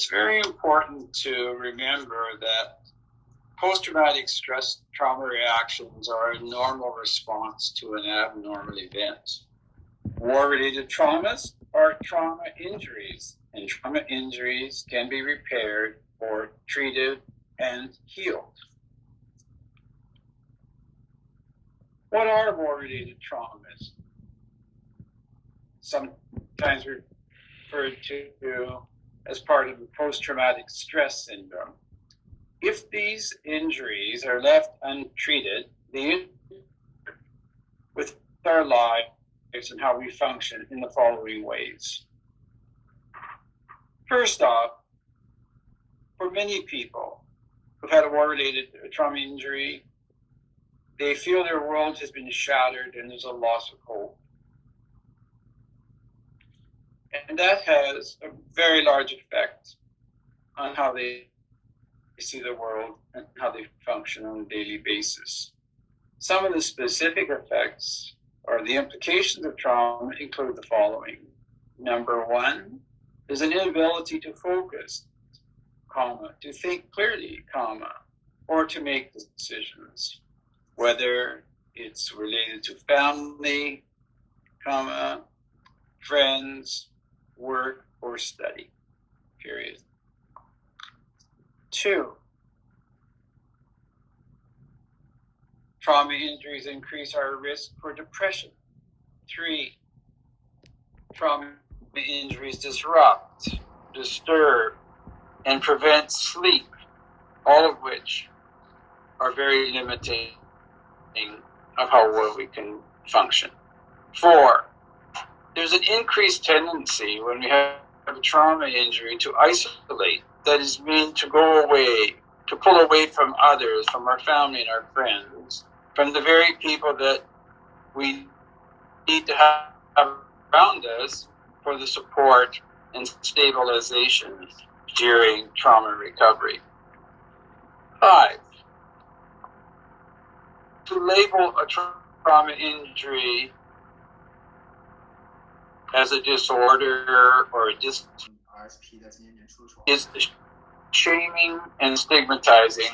it's very important to remember that post-traumatic stress trauma reactions are a normal response to an abnormal event. War-related traumas are trauma injuries, and trauma injuries can be repaired or treated and healed. What are war-related traumas? Sometimes referred to as part of post-traumatic stress syndrome. If these injuries are left untreated, the with our lives and how we function in the following ways. First off, for many people who've had a war-related trauma injury, they feel their world has been shattered and there's a loss of hope. And that has a very large effect on how they see the world and how they function on a daily basis. Some of the specific effects or the implications of trauma include the following. Number one is an inability to focus, comma, to think clearly, comma, or to make decisions, whether it's related to family, comma, friends, work, or study, period. Two, trauma injuries increase our risk for depression. Three, trauma injuries disrupt, disturb, and prevent sleep, all of which are very limiting of how well we can function. Four, there's an increased tendency when we have a trauma injury to isolate that is mean to go away, to pull away from others, from our family and our friends, from the very people that we need to have around us for the support and stabilization during trauma recovery. Five, to label a trauma injury as a disorder or a dis is shaming and stigmatizing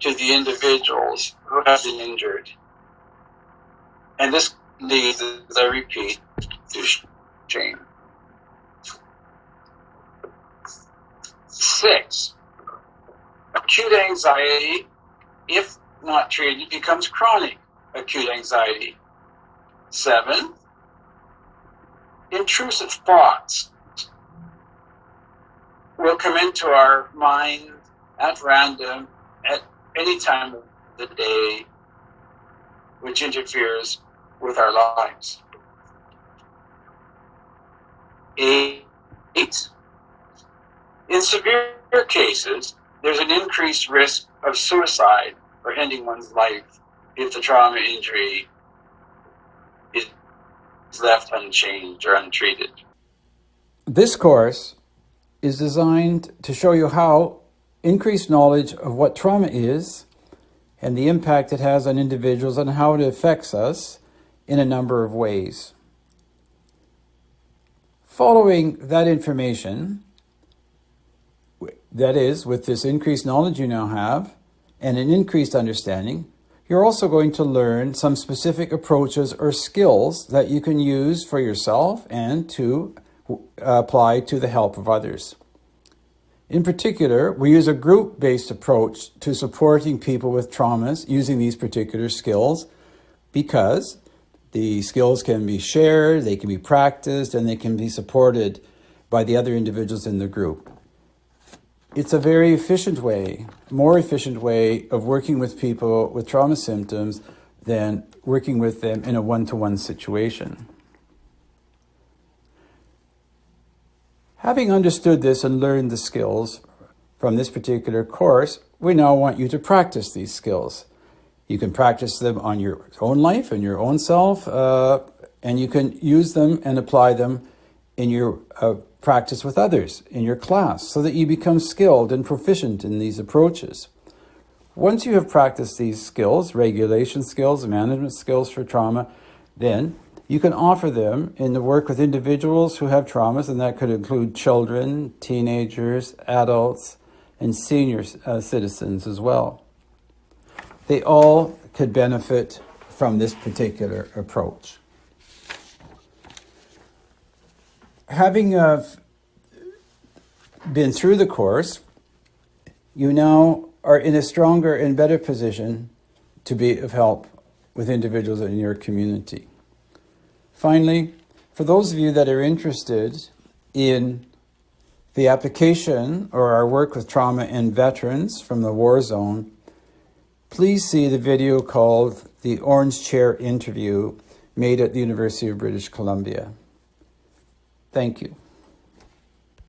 to the individuals who have been injured. And this leads, as I repeat, to shame. Six, acute anxiety, if not treated, becomes chronic acute anxiety. Seven, intrusive thoughts will come into our mind at random at any time of the day, which interferes with our lives. Eight, in severe cases, there's an increased risk of suicide or ending one's life if the trauma injury is left unchanged or untreated. This course is designed to show you how increased knowledge of what trauma is and the impact it has on individuals and how it affects us in a number of ways. Following that information, that is, with this increased knowledge you now have and an increased understanding, you're also going to learn some specific approaches or skills that you can use for yourself and to uh, apply to the help of others. In particular, we use a group-based approach to supporting people with traumas using these particular skills because the skills can be shared, they can be practiced, and they can be supported by the other individuals in the group. It's a very efficient way, more efficient way of working with people with trauma symptoms than working with them in a one-to-one situation. Having understood this and learned the skills from this particular course, we now want you to practice these skills. You can practice them on your own life and your own self, uh, and you can use them and apply them in your uh, practice with others, in your class, so that you become skilled and proficient in these approaches. Once you have practiced these skills, regulation skills, management skills for trauma, then You can offer them in the work with individuals who have traumas, and that could include children, teenagers, adults, and senior uh, citizens as well. They all could benefit from this particular approach. Having uh, been through the course, you now are in a stronger and better position to be of help with individuals in your community. Finally, for those of you that are interested in the application or our work with trauma and veterans from the war zone, please see the video called The Orange Chair Interview made at the University of British Columbia. Thank you.